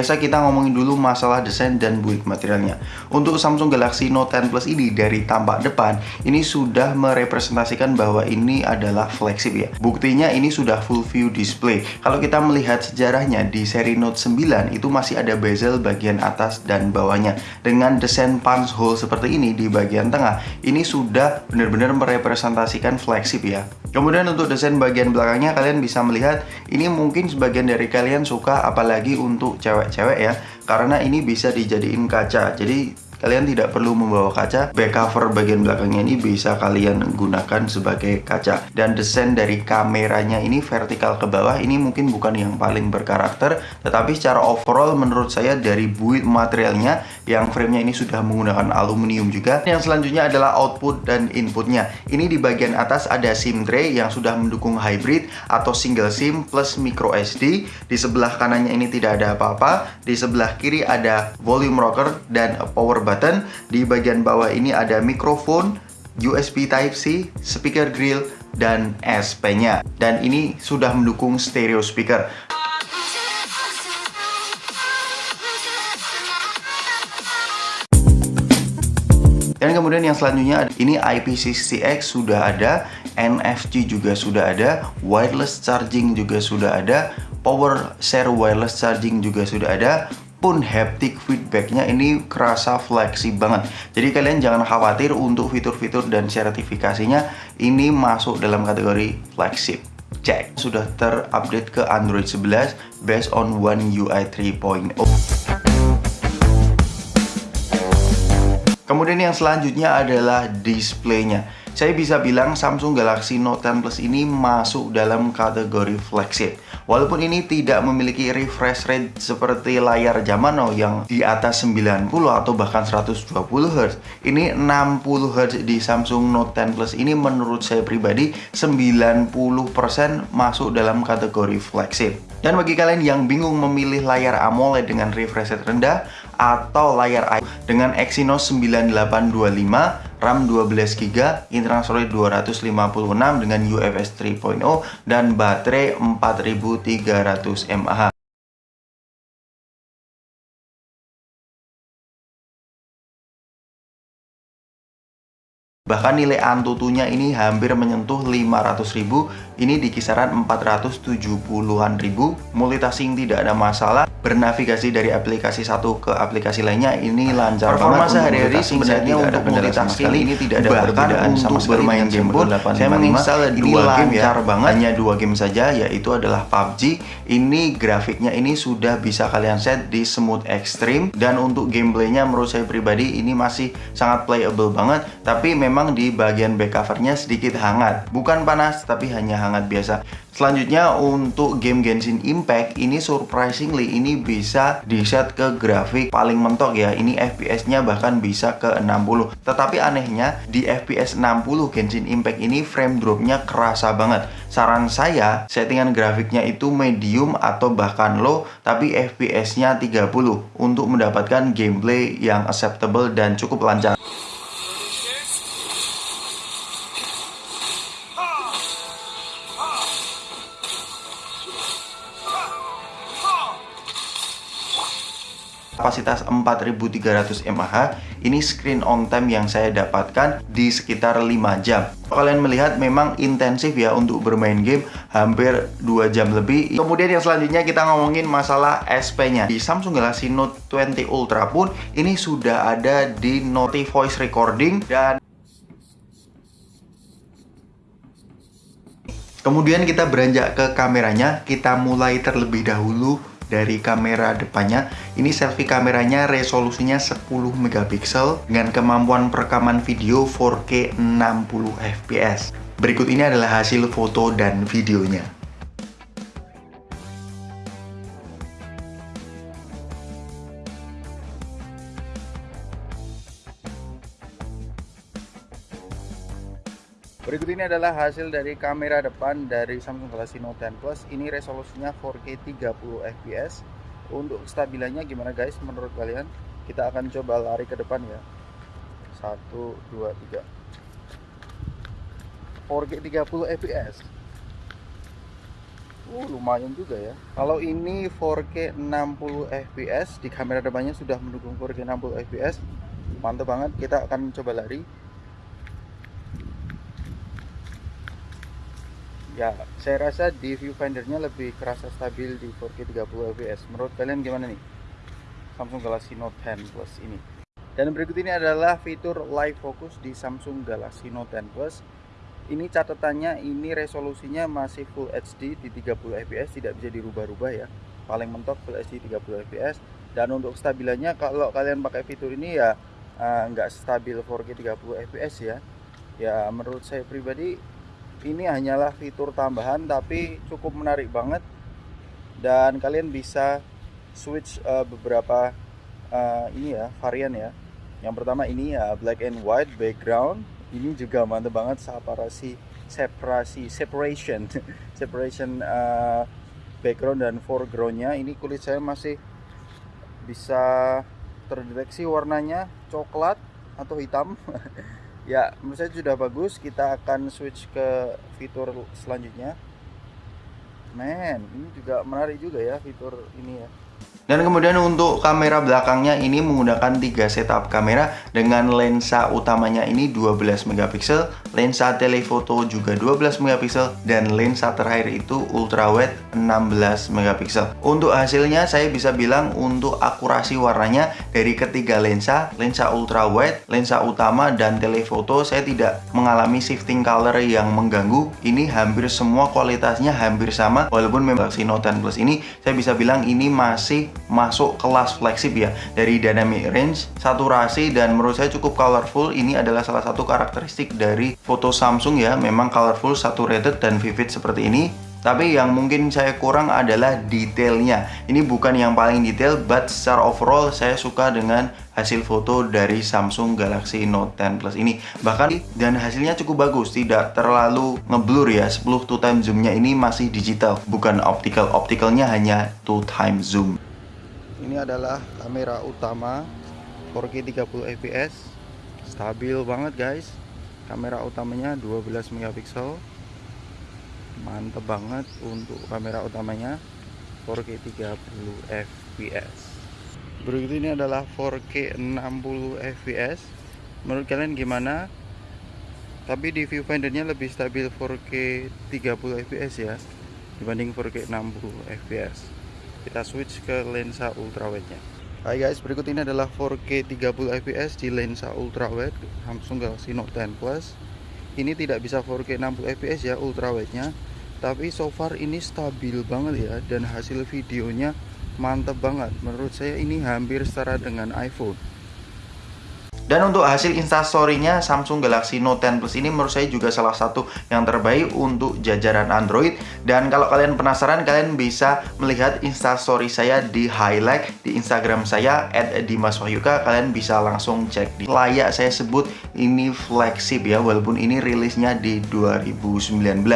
Biasa kita ngomongin dulu masalah desain dan build materialnya. Untuk Samsung Galaxy Note 10 Plus ini dari tampak depan ini sudah merepresentasikan bahwa ini adalah flagship ya. Buktinya ini sudah full view display. Kalau kita melihat sejarahnya di seri Note 9 itu masih ada bezel bagian atas dan bawahnya dengan desain punch hole seperti ini di bagian tengah. Ini sudah benar-benar merepresentasikan flagship ya. Kemudian untuk desain bagian belakangnya kalian bisa melihat ini mungkin sebagian dari kalian suka apalagi untuk cewek-cewek ya. Karena ini bisa dijadiin kaca. Jadi kalian tidak perlu membawa kaca. Back cover bagian belakangnya ini bisa kalian gunakan sebagai kaca. Dan desain dari kameranya ini vertikal ke bawah ini mungkin bukan yang paling berkarakter. Tetapi secara overall menurut saya dari build materialnya yang framenya ini sudah menggunakan aluminium juga. Yang selanjutnya adalah output dan inputnya. Ini di bagian atas ada SIM tray yang sudah mendukung hybrid atau single SIM plus micro SD di sebelah kanannya ini tidak ada apa-apa. Di sebelah kiri ada volume rocker dan power button. Di bagian bawah ini ada mikrofon, USB Type-C, speaker grill, dan SP-nya. Dan ini sudah mendukung stereo speaker. Dan kemudian yang selanjutnya ini IP68X sudah ada, NFC juga sudah ada, wireless charging juga sudah ada, power share wireless charging juga sudah ada, pun haptic feedbacknya ini kerasa fleksibel banget. Jadi kalian jangan khawatir untuk fitur-fitur dan sertifikasinya ini masuk dalam kategori flagship. Cek sudah terupdate ke Android 11 based on One UI 3.0 kemudian yang selanjutnya adalah displaynya saya bisa bilang Samsung Galaxy Note 10 Plus ini masuk dalam kategori flagship. Walaupun ini tidak memiliki refresh rate seperti layar zaman now yang di atas 90 atau bahkan 120 Hz. Ini 60 Hz di Samsung Note 10 Plus ini menurut saya pribadi 90% masuk dalam kategori flagship. Dan bagi kalian yang bingung memilih layar AMOLED dengan refresh rate rendah atau layar dengan Exynos 9825 RAM 12GB, internal storage 256 dengan UFS 3.0 dan baterai 4300 mAh. Bahkan nilai Antutunya ini hampir menyentuh 500.000, ini di kisaran 470-an ribu. Multitasking tidak ada masalah, bernavigasi dari aplikasi satu ke aplikasi lainnya ini lancar Performa banget. sehari-hari sebenarnya untuk multitasking ini tidak ada Bahkan perbedaan sama sekali bermain game pun saya menginstal dua game ya, banget. hanya dua game saja yaitu adalah PUBG. Ini grafiknya ini sudah bisa kalian set di smooth extreme dan untuk gameplaynya menurut saya pribadi ini masih sangat playable banget, tapi memang di bagian back covernya sedikit hangat. Bukan panas, tapi hanya hangat biasa. Selanjutnya untuk game Genshin Impact ini surprisingly ini bisa di set ke grafik paling mentok ya. Ini FPS-nya bahkan bisa ke 60. Tetapi anehnya di FPS 60 Genshin Impact ini frame drop-nya kerasa banget. Saran saya settingan grafiknya itu medium atau bahkan low tapi FPS-nya 30 untuk mendapatkan gameplay yang acceptable dan cukup lancar. Kapasitas 4300 mAh ini screen on time yang saya dapatkan di sekitar 5 jam. Kalian melihat memang intensif ya untuk bermain game hampir 2 jam lebih. Kemudian yang selanjutnya kita ngomongin masalah SP nya di Samsung Galaxy Note 20 Ultra pun ini sudah ada di Note Voice Recording dan Kemudian kita beranjak ke kameranya, kita mulai terlebih dahulu dari kamera depannya. Ini selfie kameranya resolusinya 10 megapiksel dengan kemampuan perekaman video 4K 60 fps. Berikut ini adalah hasil foto dan videonya. Berikut ini adalah hasil dari kamera depan dari Samsung Galaxy Note 10 Plus. Ini resolusinya 4K 30 fps. Untuk stabilannya gimana guys menurut kalian? Kita akan coba lari ke depan ya. 1 2 3. 4K 30 fps. Uh, lumayan juga ya. Kalau ini 4K 60 fps di kamera depannya sudah mendukung 4K 60 fps. Mantap banget. Kita akan coba lari. Ya, saya rasa di viewfindernya lebih kerasa stabil di 4K 30 fps. Menurut kalian gimana nih? Samsung Galaxy Note 10 Plus ini. Dan berikut ini adalah fitur live focus di Samsung Galaxy Note 10 Plus ini catatannya ini resolusinya masih full HD di 30 fps tidak bisa dirubah-rubah ya paling mentok full HD 30 fps dan untuk stabilannya kalau kalian pakai fitur ini ya uh, nggak stabil 4K 30 fps ya ya menurut saya pribadi ini hanyalah fitur tambahan tapi cukup menarik banget. Dan kalian bisa switch uh, beberapa uh, ini ya varian ya. Yang pertama ini ya black and white background. Ini juga mantap banget separasi separasi separation. Separation uh, background dan foregroundnya. Ini kulit saya masih bisa terdeteksi warnanya coklat atau hitam ya menurut saya sudah bagus. Kita akan switch ke fitur selanjutnya. Men ini juga menarik juga ya fitur ini ya dan kemudian untuk kamera belakangnya ini menggunakan tiga setup kamera dengan lensa utamanya ini 12 megapiksel, lensa telefoto juga 12 megapiksel dan lensa terakhir itu ultra wide 16 megapiksel. Untuk hasilnya saya bisa bilang untuk akurasi warnanya dari ketiga lensa, lensa ultra wide, lensa utama dan telefoto saya tidak mengalami shifting color yang mengganggu. Ini hampir semua kualitasnya hampir sama walaupun memang Galaxy Note 10 Plus ini saya bisa bilang ini masih masuk kelas flagship ya dari dynamic range, saturasi dan menurut saya cukup colorful. Ini adalah salah satu karakteristik dari foto Samsung ya, memang colorful, saturated dan vivid seperti ini. Tapi yang mungkin saya kurang adalah detailnya. Ini bukan yang paling detail, but secara overall saya suka dengan hasil foto dari Samsung Galaxy Note 10 Plus ini. Bahkan dan hasilnya cukup bagus, tidak terlalu ngeblur ya. 10 two time zoomnya ini masih digital, bukan optical. Opticalnya hanya two time zoom ini adalah kamera utama 4K 30 fps stabil banget guys. Kamera utamanya 12 megapiksel. Mantep banget untuk kamera utamanya 4K 30 fps berikut ini adalah 4K 60 fps menurut kalian gimana? Tapi di viewfindernya lebih stabil 4K 30 fps ya dibanding 4K 60 fps kita switch ke lensa ultrawide nya Hai guys, berikut ini adalah 4K 30 fps di lensa ultrawide Samsung Galaxy Note 10 Plus. Ini tidak bisa 4K 60 fps ya ultrawide-nya, tapi so far ini stabil banget ya dan hasil videonya mantap banget. Menurut saya ini hampir setara dengan iPhone. Dan untuk hasil instastory-nya Samsung Galaxy Note 10 Plus ini menurut saya juga salah satu yang terbaik untuk jajaran Android. Dan kalau kalian penasaran, kalian bisa melihat instastory saya di highlight di Instagram saya @dimaswahyuka. Kalian bisa langsung cek di layak saya sebut ini flagship ya, walaupun ini rilisnya di 2019.